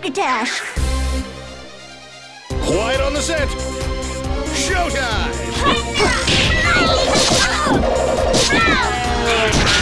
Succotash! Quiet on the set. Showtime! Oh, oh.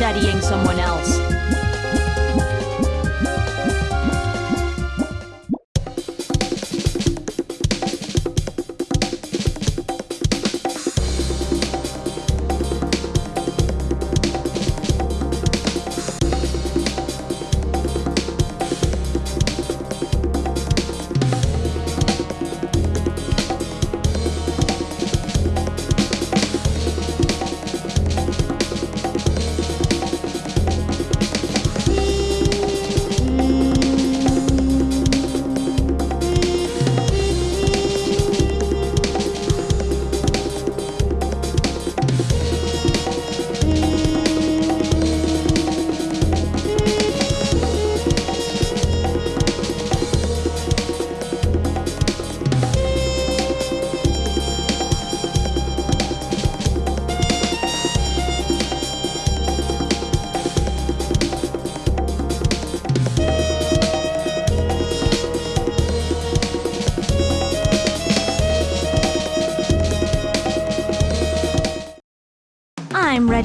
Studying someone else.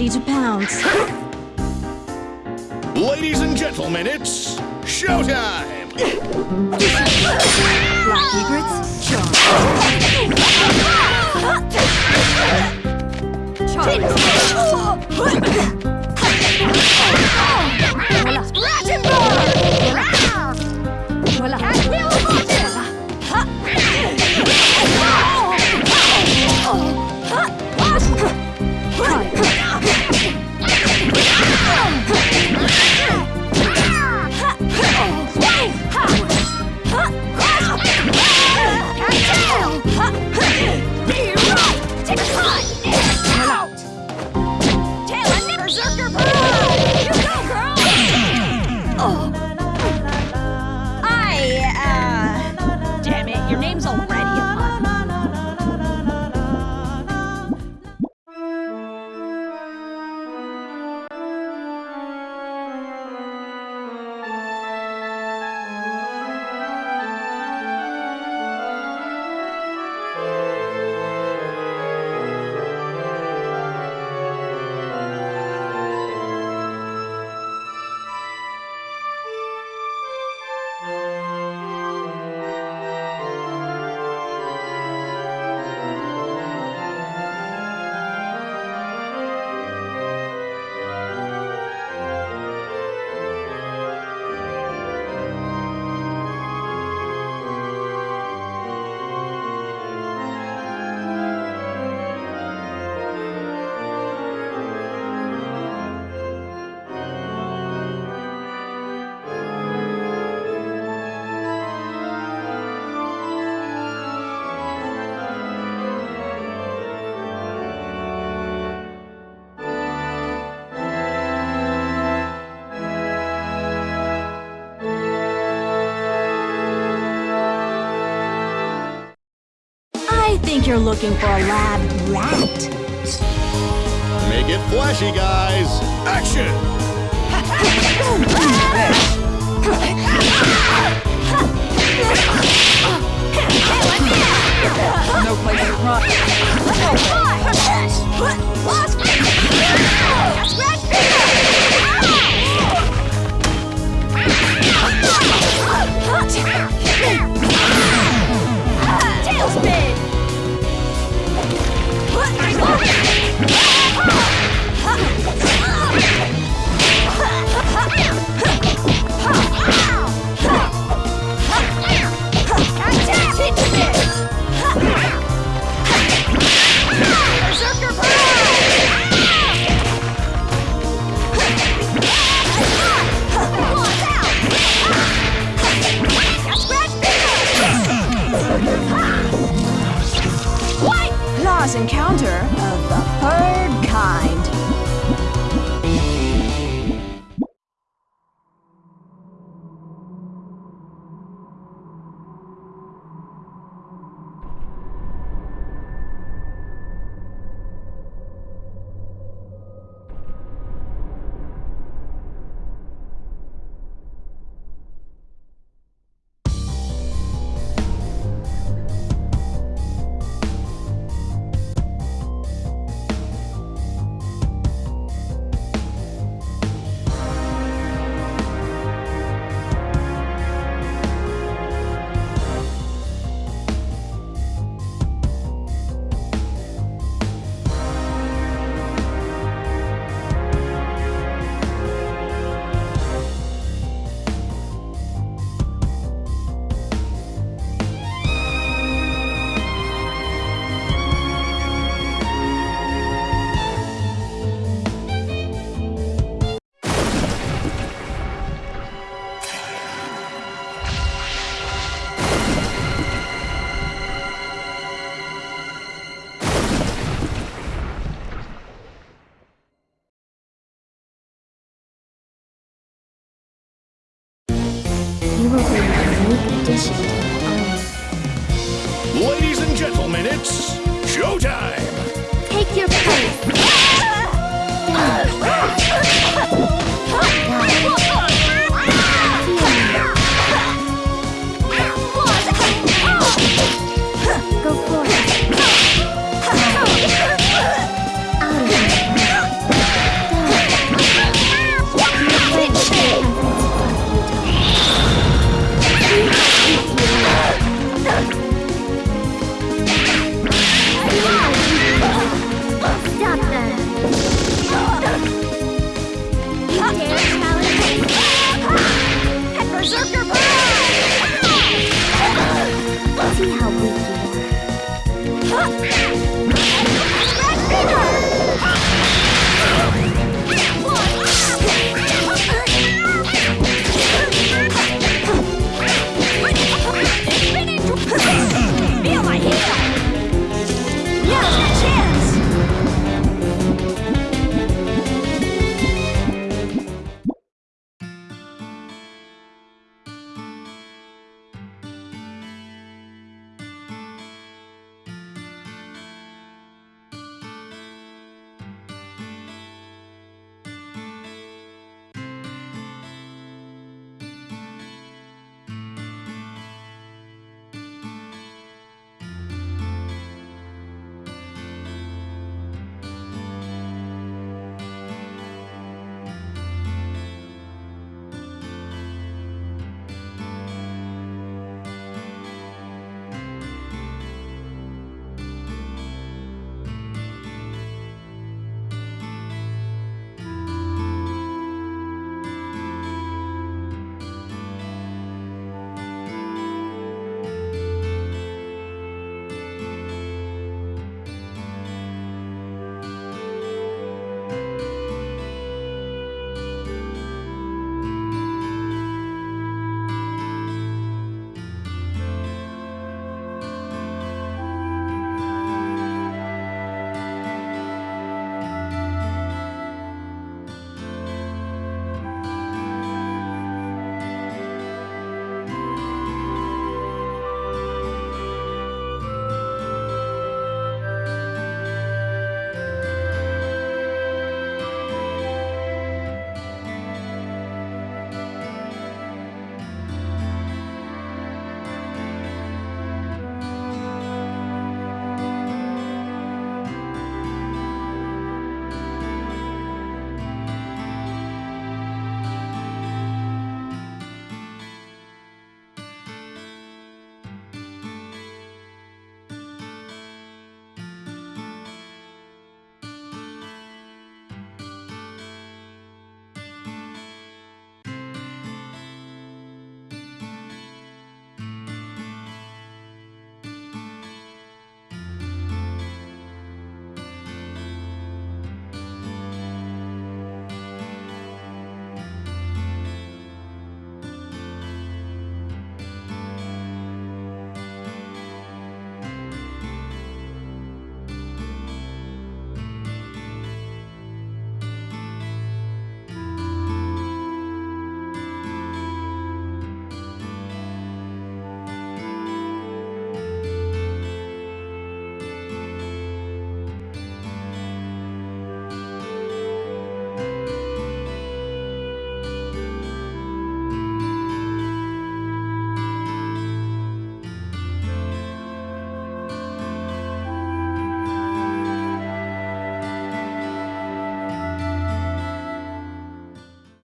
Ready to pounce. Ladies and gentlemen, it's showtime! Black egrets, charge. Oh. think you're looking for a lab rat. Make it flashy, guys. Action! No place to run. Tailspin! Will be a unique addition to the. Ladies and gentlemen, it's showtime! Take your place.